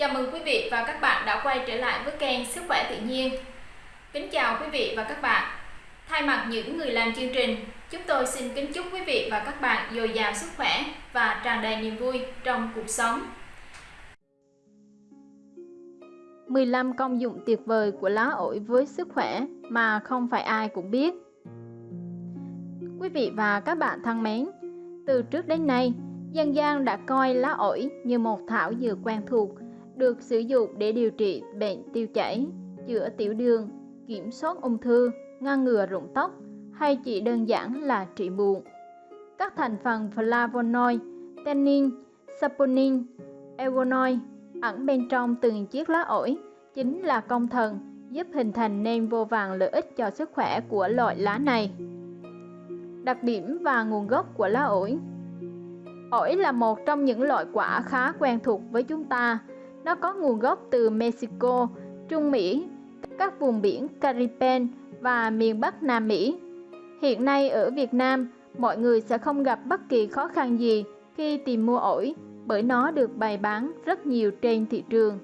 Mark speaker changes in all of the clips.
Speaker 1: Chào mừng quý vị và các bạn đã quay trở lại với kênh Sức khỏe tự nhiên. Kính chào quý vị và các bạn. Thay mặt những người làm chương trình, chúng tôi xin kính chúc quý vị và các bạn dồi dào sức khỏe và tràn đầy niềm vui trong cuộc sống.
Speaker 2: 15 công dụng tuyệt vời của lá ổi với sức khỏe mà không phải ai cũng biết. Quý vị và các bạn thân mến, từ trước đến nay, dân gian đã coi lá ổi như một thảo dược quen thuộc, được sử dụng để điều trị bệnh tiêu chảy, chữa tiểu đường, kiểm soát ung thư, ngăn ngừa rụng tóc hay chỉ đơn giản là trị buồn. Các thành phần flavonoid, tannin, saponin, egonoid ẩn bên trong từng chiếc lá ổi chính là công thần giúp hình thành nên vô vàng lợi ích cho sức khỏe của loại lá này. Đặc điểm và nguồn gốc của lá ổi Ổi là một trong những loại quả khá quen thuộc với chúng ta. Nó có nguồn gốc từ Mexico, Trung Mỹ, các vùng biển Caribbean và miền Bắc Nam Mỹ. Hiện nay ở Việt Nam, mọi người sẽ không gặp bất kỳ khó khăn gì khi tìm mua ổi bởi nó được bày bán rất nhiều trên thị trường.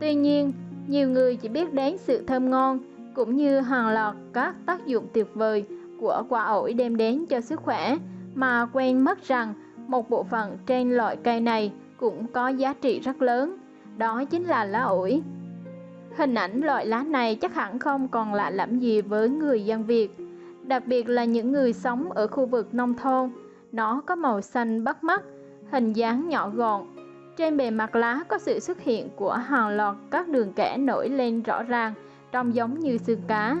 Speaker 2: Tuy nhiên, nhiều người chỉ biết đến sự thơm ngon cũng như hàng loạt các tác dụng tuyệt vời của quả ổi đem đến cho sức khỏe mà quên mất rằng một bộ phận trên loại cây này cũng có giá trị rất lớn, đó chính là lá ổi. Hình ảnh loại lá này chắc hẳn không còn lạ lẫm gì với người dân Việt, đặc biệt là những người sống ở khu vực nông thôn. Nó có màu xanh bắt mắt, hình dáng nhỏ gọn. Trên bề mặt lá có sự xuất hiện của hàng loạt các đường kẻ nổi lên rõ ràng, trông giống như xương cá.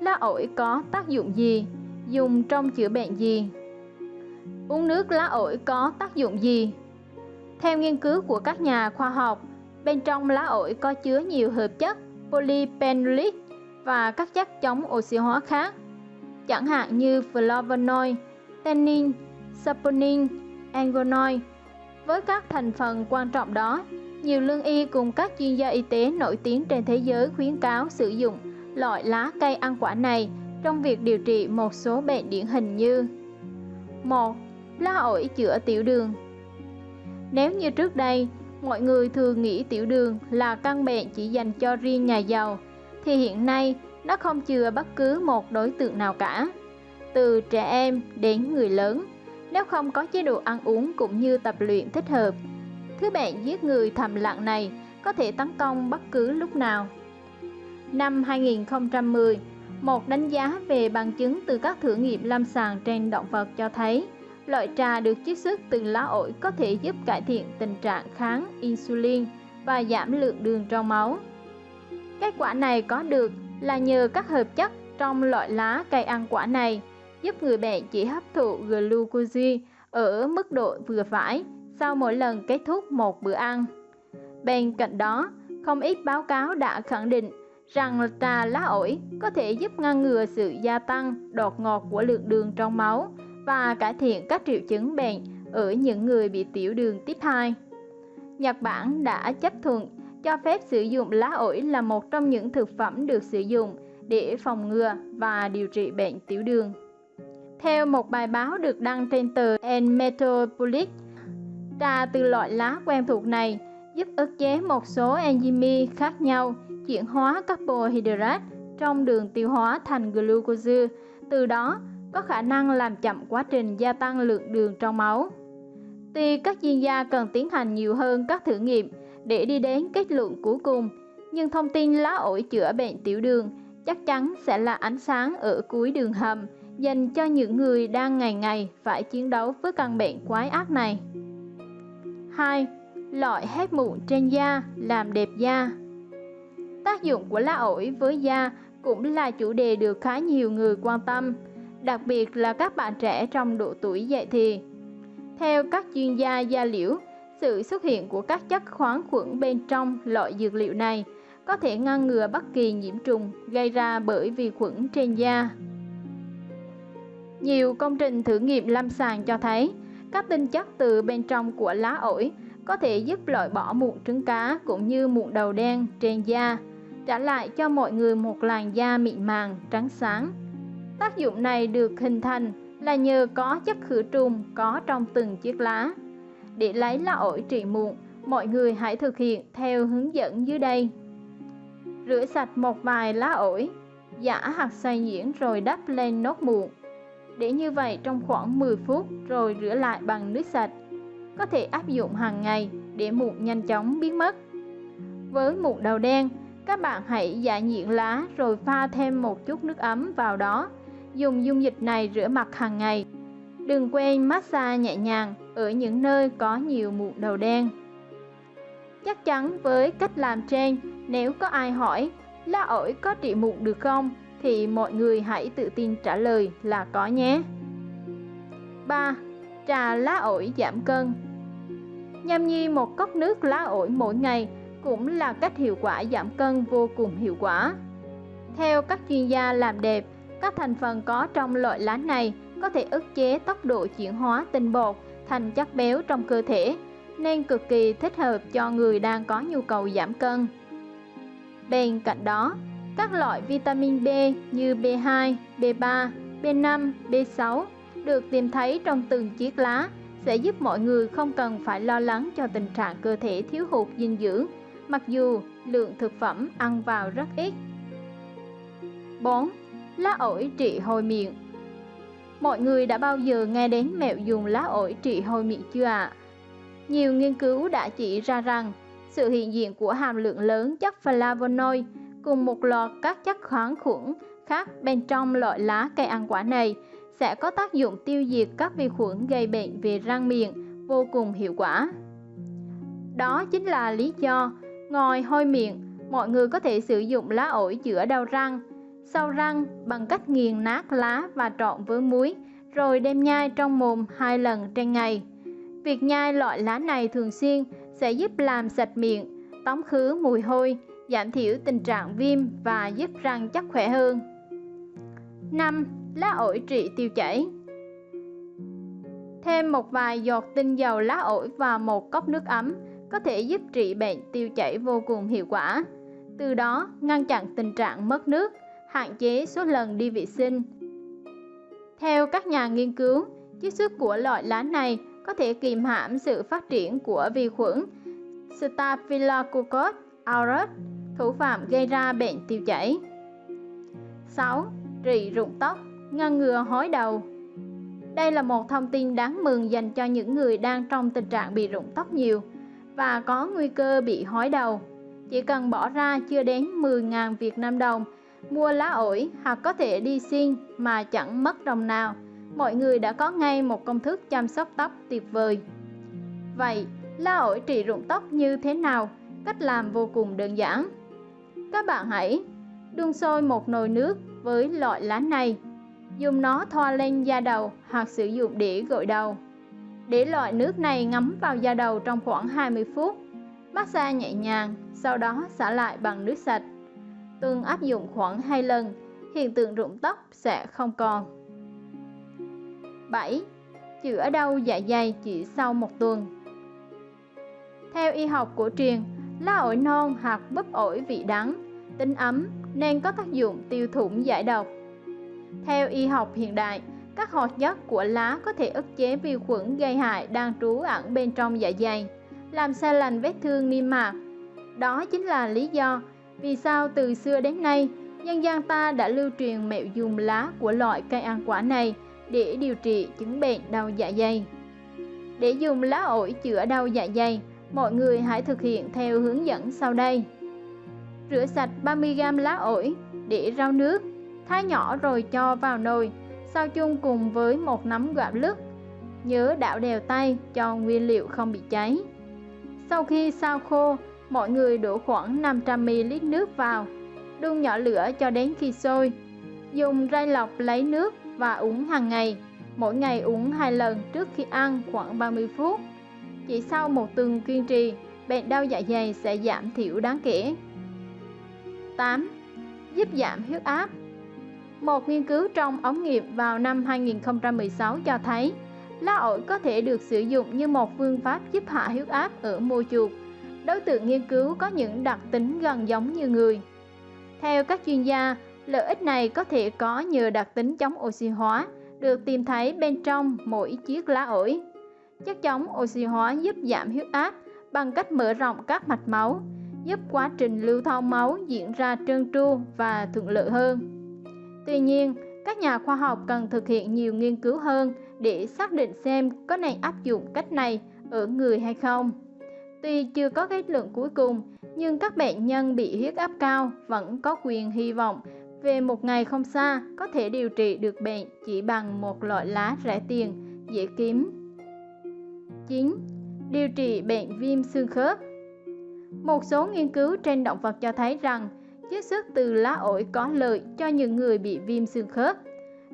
Speaker 2: Lá ổi có tác dụng gì? Dùng trong chữa bệnh gì? Uống nước lá ổi có tác dụng gì? Theo nghiên cứu của các nhà khoa học, bên trong lá ổi có chứa nhiều hợp chất polyphenolic và các chất chống oxy hóa khác, chẳng hạn như flavonoid, tannin, saponin, angonoid. Với các thành phần quan trọng đó, nhiều lương y cùng các chuyên gia y tế nổi tiếng trên thế giới khuyến cáo sử dụng loại lá cây ăn quả này trong việc điều trị một số bệnh điển hình như 1 lá ổi chữa tiểu đường. Nếu như trước đây, mọi người thường nghĩ tiểu đường là căn bệnh chỉ dành cho riêng nhà giàu, thì hiện nay nó không chừa bất cứ một đối tượng nào cả. Từ trẻ em đến người lớn, nếu không có chế độ ăn uống cũng như tập luyện thích hợp, thứ bệnh giết người thầm lặng này có thể tấn công bất cứ lúc nào. Năm 2010, một đánh giá về bằng chứng từ các thử nghiệm lâm sàng trên động vật cho thấy Loại trà được chiết xuất từ lá ổi có thể giúp cải thiện tình trạng kháng insulin và giảm lượng đường trong máu. Kết quả này có được là nhờ các hợp chất trong loại lá cây ăn quả này giúp người bệnh chỉ hấp thụ glucose ở mức độ vừa phải sau mỗi lần kết thúc một bữa ăn. Bên cạnh đó, không ít báo cáo đã khẳng định rằng trà lá ổi có thể giúp ngăn ngừa sự gia tăng đột ngột của lượng đường trong máu và cải thiện các triệu chứng bệnh ở những người bị tiểu đường tiếp 2. Nhật Bản đã chấp thuận cho phép sử dụng lá ổi là một trong những thực phẩm được sử dụng để phòng ngừa và điều trị bệnh tiểu đường. Theo một bài báo được đăng trên tờ En Metropolis, trà từ loại lá quen thuộc này giúp ức chế một số enzyme khác nhau chuyển hóa carbohydrate trong đường tiêu hóa thành glucose, từ đó có khả năng làm chậm quá trình gia tăng lượng đường trong máu. Tuy các chuyên gia cần tiến hành nhiều hơn các thử nghiệm để đi đến kết luận cuối cùng, nhưng thông tin lá ổi chữa bệnh tiểu đường chắc chắn sẽ là ánh sáng ở cuối đường hầm dành cho những người đang ngày ngày phải chiến đấu với căn bệnh quái ác này. 2. Loại hết mụn trên da làm đẹp da Tác dụng của lá ổi với da cũng là chủ đề được khá nhiều người quan tâm đặc biệt là các bạn trẻ trong độ tuổi dậy thì. Theo các chuyên gia da liễu, sự xuất hiện của các chất khoáng khuẩn bên trong loại dược liệu này có thể ngăn ngừa bất kỳ nhiễm trùng gây ra bởi vi khuẩn trên da. Nhiều công trình thử nghiệm lâm sàng cho thấy các tinh chất từ bên trong của lá ổi có thể giúp loại bỏ mụn trứng cá cũng như mụn đầu đen trên da, trả lại cho mọi người một làn da mịn màng, trắng sáng. Tác dụng này được hình thành là nhờ có chất khử trùng có trong từng chiếc lá. Để lấy lá ổi trị mụn, Mọi người hãy thực hiện theo hướng dẫn dưới đây. Rửa sạch một vài lá ổi, giã hạt xoay nhuyễn rồi đắp lên nốt mụn. Để như vậy trong khoảng 10 phút rồi rửa lại bằng nước sạch. Có thể áp dụng hàng ngày để mụn nhanh chóng biến mất. Với mụn đầu đen, các bạn hãy giả nhuyễn lá rồi pha thêm một chút nước ấm vào đó. Dùng dung dịch này rửa mặt hàng ngày. Đừng quên massage nhẹ nhàng ở những nơi có nhiều mụn đầu đen. Chắc chắn với cách làm trên, nếu có ai hỏi lá ổi có trị mụn được không, thì mọi người hãy tự tin trả lời là có nhé. 3. Trà lá ổi giảm cân Nhâm nhi một cốc nước lá ổi mỗi ngày cũng là cách hiệu quả giảm cân vô cùng hiệu quả. Theo các chuyên gia làm đẹp, các thành phần có trong loại lá này có thể ức chế tốc độ chuyển hóa tinh bột thành chất béo trong cơ thể, nên cực kỳ thích hợp cho người đang có nhu cầu giảm cân. Bên cạnh đó, các loại vitamin B như B2, B3, B5, B6 được tìm thấy trong từng chiếc lá sẽ giúp mọi người không cần phải lo lắng cho tình trạng cơ thể thiếu hụt dinh dưỡng, mặc dù lượng thực phẩm ăn vào rất ít. 4. Lá ổi trị hôi miệng Mọi người đã bao giờ nghe đến mẹo dùng lá ổi trị hôi miệng chưa ạ? À? Nhiều nghiên cứu đã chỉ ra rằng sự hiện diện của hàm lượng lớn chất flavonoid cùng một loạt các chất kháng khuẩn khác bên trong loại lá cây ăn quả này sẽ có tác dụng tiêu diệt các vi khuẩn gây bệnh về răng miệng vô cùng hiệu quả. Đó chính là lý do ngồi hôi miệng, mọi người có thể sử dụng lá ổi chữa đau răng, sau răng bằng cách nghiền nát lá và trộn với muối rồi đem nhai trong mồm hai lần trên ngày. Việc nhai loại lá này thường xuyên sẽ giúp làm sạch miệng, tống khứ mùi hôi, giảm thiểu tình trạng viêm và giúp răng chắc khỏe hơn. 5. Lá ổi trị tiêu chảy Thêm một vài giọt tinh dầu lá ổi vào một cốc nước ấm có thể giúp trị bệnh tiêu chảy vô cùng hiệu quả. Từ đó ngăn chặn tình trạng mất nước, hạn chế số lần đi vệ sinh. Theo các nhà nghiên cứu, chiết xuất của loại lá này có thể kiềm hãm sự phát triển của vi khuẩn Staphylococcus aureus, thủ phạm gây ra bệnh tiêu chảy. 6. Trị rụng tóc, ngăn ngừa hói đầu. Đây là một thông tin đáng mừng dành cho những người đang trong tình trạng bị rụng tóc nhiều và có nguy cơ bị hói đầu. Chỉ cần bỏ ra chưa đến 10.000 Việt Nam đồng, mua lá ổi hoặc có thể đi xiên mà chẳng mất đồng nào mọi người đã có ngay một công thức chăm sóc tóc tuyệt vời. Vậy, lá ổi trị rụng tóc như thế nào? Cách làm vô cùng đơn giản. Các bạn hãy đun sôi một nồi nước với loại lá này. Dùng nó thoa lên da đầu hoặc sử dụng để gội đầu. Để loại nước này ngấm vào da đầu trong khoảng 20 phút. Massage nhẹ nhàng, sau đó xả lại bằng nước sạch từng áp dụng khoảng 2 lần, hiện tượng rụng tóc sẽ không còn. 7. Chữa đau dạ dày chỉ sau một tuần Theo y học cổ truyền, lá ổi non hoặc búp ổi vị đắng, tính ấm nên có tác dụng tiêu thủng giải độc. Theo y học hiện đại, các hoạt chất của lá có thể ức chế vi khuẩn gây hại đang trú ẩn bên trong dạ dày, làm xe lành vết thương niêm mạc. Đó chính là lý do vì sao từ xưa đến nay, dân gian ta đã lưu truyền mẹo dùng lá của loại cây ăn quả này để điều trị chứng bệnh đau dạ dày. Để dùng lá ổi chữa đau dạ dày, mọi người hãy thực hiện theo hướng dẫn sau đây. Rửa sạch 30g lá ổi để rau nước, thái nhỏ rồi cho vào nồi, sao chung cùng với một nắm gạo lứt. Nhớ đảo đều tay cho nguyên liệu không bị cháy. Sau khi sao khô, mọi người đổ khoảng 500ml nước vào, đun nhỏ lửa cho đến khi sôi. Dùng ray lọc lấy nước và uống hàng ngày. Mỗi ngày uống hai lần trước khi ăn khoảng 30 phút. Chỉ sau một tuần kiên trì, bệnh đau dạ dày sẽ giảm thiểu đáng kể. 8. Giúp giảm huyết áp Một nghiên cứu trong ống nghiệm vào năm 2016 cho thấy lá ổi có thể được sử dụng như một phương pháp giúp hạ huyết áp ở mô chuột. Đối tượng nghiên cứu có những đặc tính gần giống như người. Theo các chuyên gia, Lợi ích này có thể có nhờ đặc tính chống oxy hóa được tìm thấy bên trong mỗi chiếc lá ổi. Chất chống oxy hóa giúp giảm huyết áp bằng cách mở rộng các mạch máu, giúp quá trình lưu thông máu diễn ra trơn tru và thuận lợi hơn. Tuy nhiên, các nhà khoa học cần thực hiện nhiều nghiên cứu hơn để xác định xem có nên áp dụng cách này ở người hay không. Tuy chưa có kết luận cuối cùng, nhưng các bệnh nhân bị huyết áp cao vẫn có quyền hy vọng về một ngày không xa có thể điều trị được bệnh chỉ bằng một loại lá rẻ tiền, dễ kiếm. 9. Điều trị bệnh viêm xương khớp Một số nghiên cứu trên động vật cho thấy rằng chiết xuất từ lá ổi có lợi cho những người bị viêm xương khớp.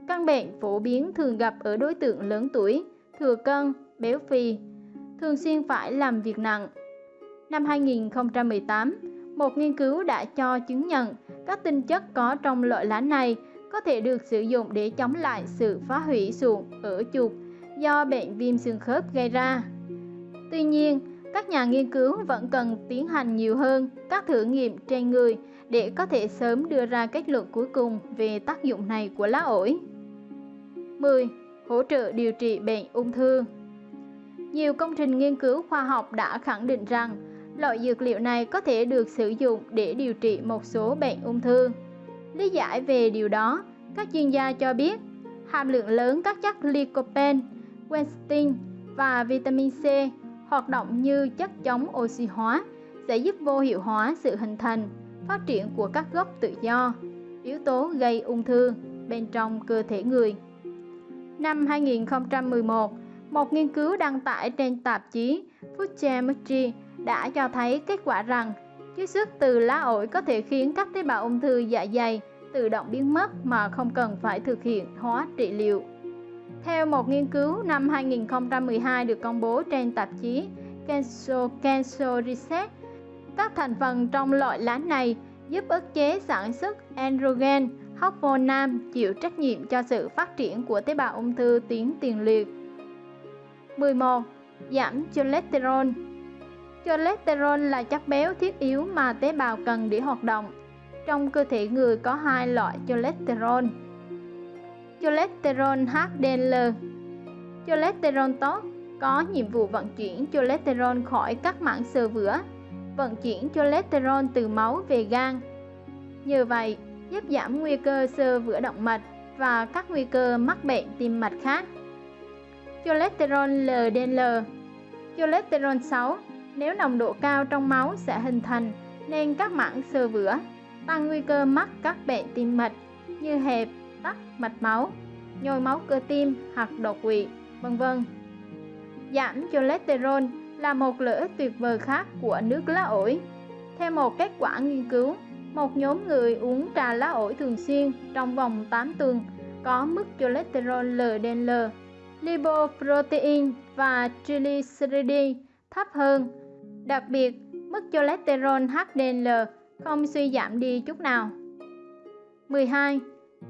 Speaker 2: Căn bệnh phổ biến thường gặp ở đối tượng lớn tuổi, thừa cân, béo phì, thường xuyên phải làm việc nặng. Năm 2018, một nghiên cứu đã cho chứng nhận các tinh chất có trong loại lá này có thể được sử dụng để chống lại sự phá hủy sụn ở chuột do bệnh viêm xương khớp gây ra. Tuy nhiên, các nhà nghiên cứu vẫn cần tiến hành nhiều hơn các thử nghiệm trên người để có thể sớm đưa ra kết luận cuối cùng về tác dụng này của lá ổi. 10. Hỗ trợ điều trị bệnh ung thư Nhiều công trình nghiên cứu khoa học đã khẳng định rằng loại dược liệu này có thể được sử dụng để điều trị một số bệnh ung thư. Lý giải về điều đó, các chuyên gia cho biết hàm lượng lớn các chất lycopene, quercetin và vitamin C hoạt động như chất chống oxy hóa sẽ giúp vô hiệu hóa sự hình thành, phát triển của các gốc tự do, yếu tố gây ung thư bên trong cơ thể người. Năm 2011, một nghiên cứu đăng tải trên tạp chí Food Chemistry đã cho thấy kết quả rằng chiết xuất từ lá ổi có thể khiến các tế bào ung thư dạ dày tự động biến mất mà không cần phải thực hiện hóa trị liệu. Theo một nghiên cứu năm 2012 được công bố trên tạp chí Cancer, Cancer Research, các thành phần trong loại lá này giúp ức chế sản xuất androgen, hormone nam chịu trách nhiệm cho sự phát triển của tế bào ung thư tuyến tiền liệt. 11. Giảm cholesterol Cholesterol là chất béo thiết yếu mà tế bào cần để hoạt động. Trong cơ thể người có hai loại cholesterol. Cholesterol HDL Cholesterol tốt có nhiệm vụ vận chuyển cholesterol khỏi các mảng xơ vữa, vận chuyển cholesterol từ máu về gan. Nhờ vậy, giúp giảm nguy cơ xơ vữa động mạch và các nguy cơ mắc bệnh tim mạch khác. Cholesterol LDL Cholesterol xấu nếu nồng độ cao trong máu sẽ hình thành nên các mảng sơ vữa, tăng nguy cơ mắc các bệnh tim mạch như hẹp, tắc mạch máu, nhồi máu cơ tim hoặc đột quỵ, vân vân. Giảm cholesterol là một lợi ích tuyệt vời khác của nước lá ổi. Theo một kết quả nghiên cứu, một nhóm người uống trà lá ổi thường xuyên trong vòng 8 tuần có mức cholesterol LDL, lipoprotein và triglyceride thấp hơn Đặc biệt, mức cholesterol HDL không suy giảm đi chút nào. 12.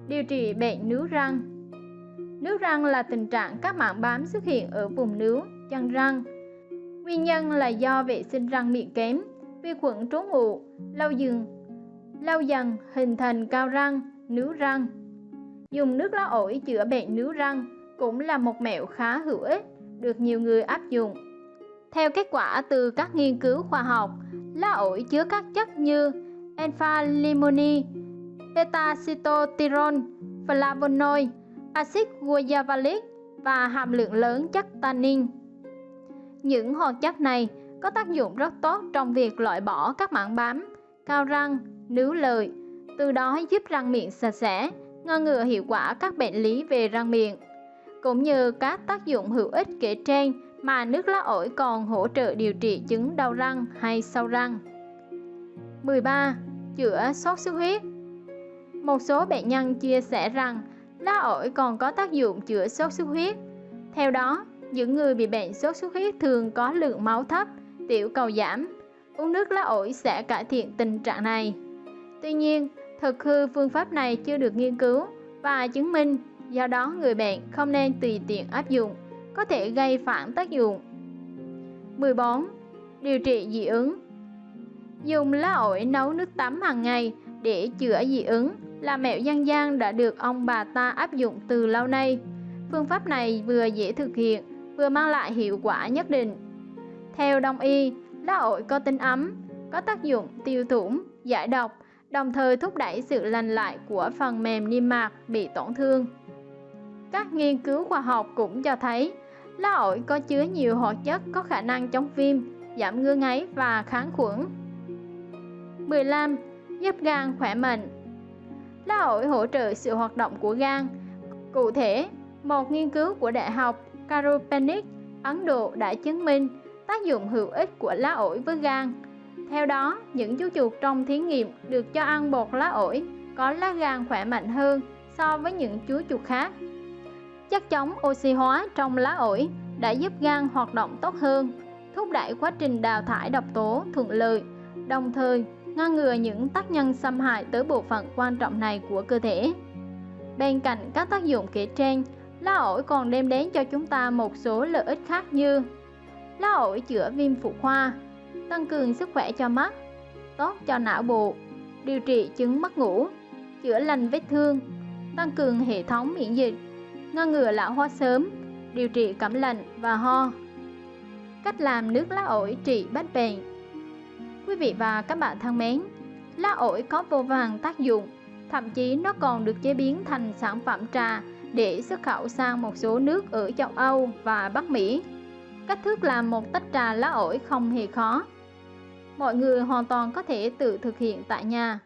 Speaker 2: Điều trị bệnh nướu răng Nướu răng là tình trạng các mảng bám xuất hiện ở vùng nướu, chân răng. Nguyên nhân là do vệ sinh răng miệng kém, vi khuẩn trú ngụ, lâu dần, lâu dần hình thành cao răng, nướu răng. Dùng nước lá ổi chữa bệnh nướu răng cũng là một mẹo khá hữu ích, được nhiều người áp dụng theo kết quả từ các nghiên cứu khoa học, lá ổi chứa các chất như alpha-limoni, beta-cytosterol, flavonoid, axit guajavalic và hàm lượng lớn chất tannin. Những hoạt chất này có tác dụng rất tốt trong việc loại bỏ các mảng bám, cao răng, nướu lợi, từ đó giúp răng miệng sạch sẽ, ngăn ngừa hiệu quả các bệnh lý về răng miệng. Cũng như các tác dụng hữu ích kể trên mà nước lá ổi còn hỗ trợ điều trị chứng đau răng hay sâu răng. 13. Chữa sốt xuất huyết Một số bệnh nhân chia sẻ rằng lá ổi còn có tác dụng chữa sốt xuất huyết. Theo đó, những người bị bệnh sốt xuất huyết thường có lượng máu thấp, tiểu cầu giảm. Uống nước lá ổi sẽ cải thiện tình trạng này. Tuy nhiên, thực hư phương pháp này chưa được nghiên cứu và chứng minh, do đó người bệnh không nên tùy tiện áp dụng có thể gây phản tác dụng. 14. Điều trị dị ứng Dùng lá ổi nấu nước tắm hàng ngày để chữa dị ứng là mẹo dân gian đã được ông bà ta áp dụng từ lâu nay. Phương pháp này vừa dễ thực hiện, vừa mang lại hiệu quả nhất định. Theo đông y, Lá ổi có tính ấm, có tác dụng tiêu thủng, giải độc, đồng thời thúc đẩy sự lành lại của phần mềm niêm mạc bị tổn thương. Các nghiên cứu khoa học cũng cho thấy lá ổi có chứa nhiều hoạt chất có khả năng chống viêm, giảm ngứa ngáy và kháng khuẩn. 15. Giúp gan khỏe mạnh Lá ổi hỗ trợ sự hoạt động của gan. Cụ thể, một nghiên cứu của Đại học Karopanik, Ấn Độ đã chứng minh tác dụng hữu ích của lá ổi với gan. Theo đó, những chú chuột trong thí nghiệm được cho ăn bột lá ổi có lá gan khỏe mạnh hơn so với những chú chuột khác. Chất chống oxy hóa trong lá ổi đã giúp gan hoạt động tốt hơn, thúc đẩy quá trình đào thải độc tố thuận lợi, đồng thời ngăn ngừa những tác nhân xâm hại tới bộ phận quan trọng này của cơ thể. Bên cạnh các tác dụng kể trên, lá ổi còn đem đến cho chúng ta một số lợi ích khác như lá ổi chữa viêm phụ khoa, tăng cường sức khỏe cho mắt, tốt cho não bộ, điều trị chứng mất ngủ, chữa lành vết thương, tăng cường hệ thống miễn dịch, ngăn ngừa lão hóa sớm, điều trị cảm lạnh và ho. Cách làm nước lá ổi trị bách bệnh Quý vị và các bạn thân mến, lá ổi có vô vàng tác dụng, thậm chí nó còn được chế biến thành sản phẩm trà để xuất khẩu sang một số nước ở châu Âu và Bắc Mỹ. Cách thức làm một tách trà lá ổi không hề khó. Mọi người hoàn toàn có thể tự thực hiện tại nhà.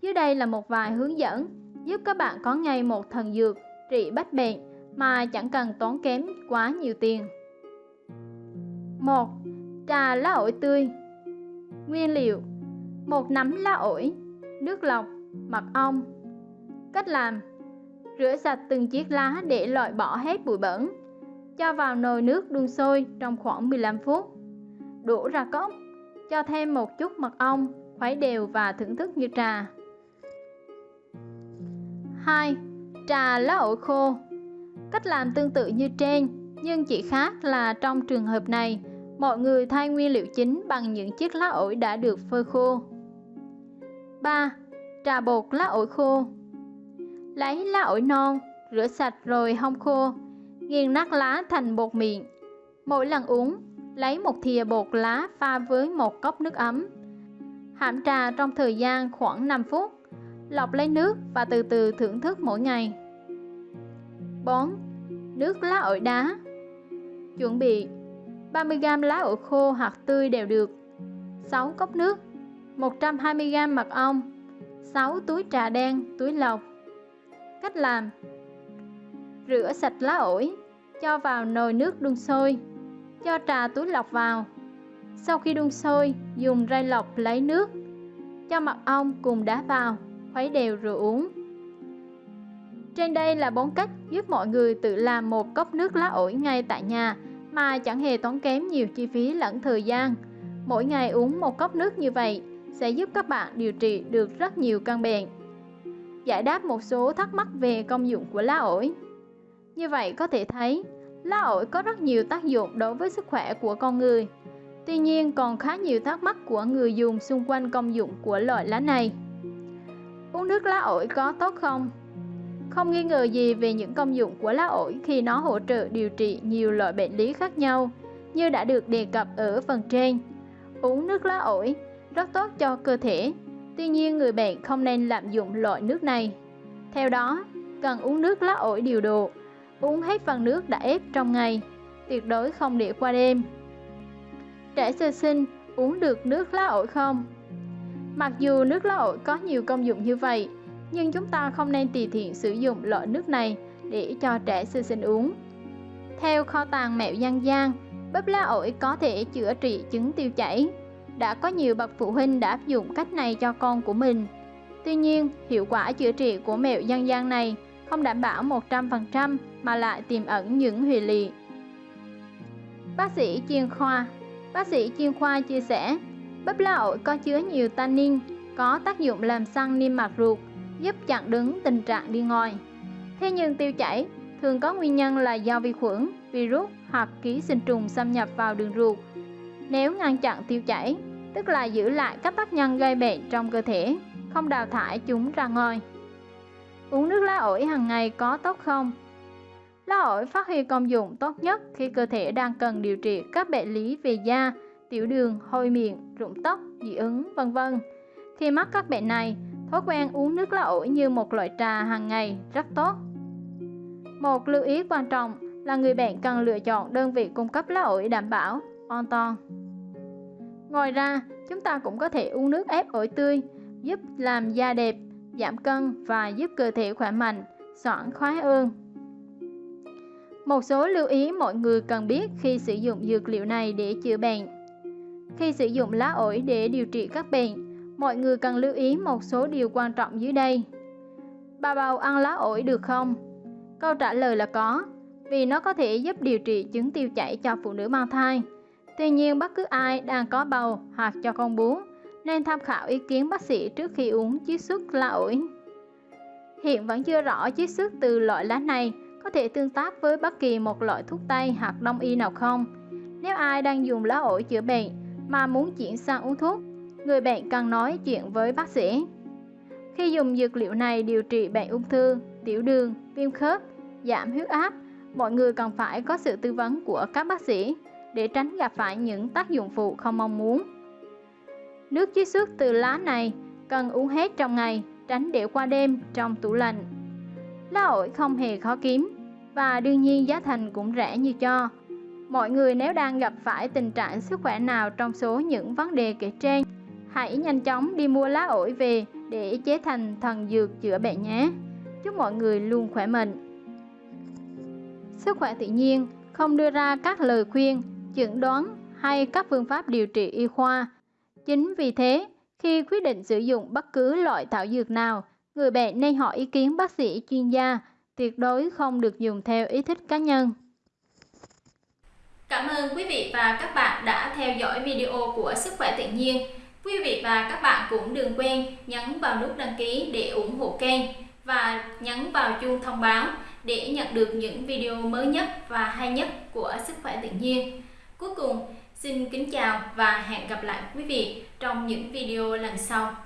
Speaker 2: Dưới đây là một vài hướng dẫn giúp các bạn có ngay một thần dược trị bách bệnh mà chẳng cần tốn kém quá nhiều tiền. 1. Trà lá ổi tươi Nguyên liệu một nắm lá ổi, nước lọc, mật ong Cách làm Rửa sạch từng chiếc lá để loại bỏ hết bụi bẩn Cho vào nồi nước đun sôi trong khoảng 15 phút Đổ ra cốc Cho thêm một chút mật ong, khuấy đều và thưởng thức như trà 2. Trà lá ổi khô Cách làm tương tự như trên Nhưng chỉ khác là trong trường hợp này Mọi người thay nguyên liệu chính bằng những chiếc lá ổi đã được phơi khô. 3. Trà bột lá ổi khô Lấy lá ổi non, rửa sạch rồi hong khô, nghiền nát lá thành bột mịn. Mỗi lần uống, lấy một thìa bột lá pha với một cốc nước ấm. Hãm trà trong thời gian khoảng 5 phút, lọc lấy nước và từ từ thưởng thức mỗi ngày. 4. Nước lá ổi đá. Chuẩn bị 30g lá ổi khô hoặc tươi đều được. 6 cốc nước 120g mật ong. 6 túi trà đen, túi lọc. Cách làm Rửa sạch lá ổi Cho vào nồi nước đun sôi. Cho trà túi lọc vào. Sau khi đun sôi, dùng ray lọc lấy nước Cho mật ong cùng đá vào. Khuấy đều rồi uống Trên đây là bốn cách giúp mọi người tự làm một cốc nước lá ổi ngay tại nhà mà chẳng hề tốn kém nhiều chi phí lẫn thời gian. Mỗi ngày uống một cốc nước như vậy sẽ giúp các bạn điều trị được rất nhiều căn bệnh. Giải đáp một số thắc mắc về công dụng của lá ổi. Như vậy có thể thấy, lá ổi có rất nhiều tác dụng đối với sức khỏe của con người. Tuy nhiên còn khá nhiều thắc mắc của người dùng xung quanh công dụng của loại lá này. Uống nước lá ổi có tốt không? Không nghi ngờ gì về những công dụng của lá ổi khi nó hỗ trợ điều trị nhiều loại bệnh lý khác nhau, như đã được đề cập ở phần trên. Uống nước lá ổi rất tốt cho cơ thể, tuy nhiên người bệnh không nên lạm dụng loại nước này. Theo đó, cần uống nước lá ổi điều độ, uống hết phần nước đã ép trong ngày, tuyệt đối không để qua đêm. Trẻ sơ sinh uống được nước lá ổi không? Mặc dù nước lá có nhiều công dụng như vậy, nhưng chúng ta không nên tùy tiện sử dụng loại nước này để cho trẻ sơ sinh uống. Theo kho tàng mẹo dân gian, bắp lá ổi có thể chữa trị chứng tiêu chảy. Đã có nhiều bậc phụ huynh đã áp dụng cách này cho con của mình. Tuy nhiên, hiệu quả chữa trị của mẹo dân gian này không đảm bảo 100% mà lại tiềm ẩn những hủy lị. Bác sĩ chuyên khoa Bác sĩ chuyên khoa chia sẻ, bắp lá có chứa nhiều tannin, có tác dụng làm săn niêm mạc ruột, giúp chặn đứng tình trạng đi ngoài. Thế nhưng tiêu chảy thường có nguyên nhân là do vi khuẩn, virus hoặc ký sinh trùng xâm nhập vào đường ruột. Nếu ngăn chặn tiêu chảy, tức là giữ lại các tác nhân gây bệnh trong cơ thể, không đào thải chúng ra ngoài. Uống nước lá ổi hàng ngày có tốt không? Lá ổi phát huy công dụng tốt nhất khi cơ thể đang cần điều trị các bệnh lý về da, tiểu đường, hôi miệng, rụng tóc, dị ứng, vân vân. Khi mắc các bệnh này, thói quen uống nước lá ổi như một loại trà hàng ngày rất tốt. Một lưu ý quan trọng là người bệnh cần lựa chọn đơn vị cung cấp lá ổi đảm bảo, an toàn. Ngoài ra, chúng ta cũng có thể uống nước ép ổi tươi, giúp làm da đẹp, giảm cân và giúp cơ thể khỏe mạnh, soạn khoái ương. Một số lưu ý mọi người cần biết khi sử dụng dược liệu này để chữa bệnh. Khi sử dụng lá ổi để điều trị các bệnh, mọi người cần lưu ý một số điều quan trọng dưới đây. Bà bầu ăn lá ổi được không? Câu trả lời là có, vì nó có thể giúp điều trị chứng tiêu chảy cho phụ nữ mang thai. Tuy nhiên, bất cứ ai đang có bầu hoặc cho con bú nên tham khảo ý kiến bác sĩ trước khi uống chiết xuất lá ổi. Hiện vẫn chưa rõ chiết xuất từ loại lá này có thể tương tác với bất kỳ một loại thuốc tây hoặc đông y nào không. Nếu ai đang dùng lá ổi chữa bệnh mà muốn chuyển sang uống thuốc, người bệnh cần nói chuyện với bác sĩ. Khi dùng dược liệu này điều trị bệnh ung thư, tiểu đường, viêm khớp, giảm huyết áp, mọi người cần phải có sự tư vấn của các bác sĩ để tránh gặp phải những tác dụng phụ không mong muốn. Nước chiết xuất từ lá này cần uống hết trong ngày, tránh để qua đêm trong tủ lạnh. Lá ổi không hề khó kiếm và đương nhiên giá thành cũng rẻ như cho. Mọi người nếu đang gặp phải tình trạng sức khỏe nào trong số những vấn đề kể trên, hãy nhanh chóng đi mua lá ổi về để chế thành thần dược chữa bệnh nhé. Chúc mọi người luôn khỏe mạnh. Sức khỏe tự nhiên không đưa ra các lời khuyên, chẩn đoán hay các phương pháp điều trị y khoa. Chính vì thế, khi quyết định sử dụng bất cứ loại thảo dược nào, người bệnh nên hỏi ý kiến bác sĩ chuyên gia, tuyệt đối không được dùng theo ý thích cá nhân.
Speaker 1: Cảm ơn quý vị và các bạn đã theo dõi video của Sức khỏe tự nhiên. Quý vị và các bạn cũng đừng quên nhấn vào nút đăng ký để ủng hộ kênh và nhấn vào chuông thông báo để nhận được những video mới nhất và hay nhất của Sức khỏe tự nhiên. Cuối cùng, xin kính chào và hẹn gặp lại quý vị trong những video lần sau.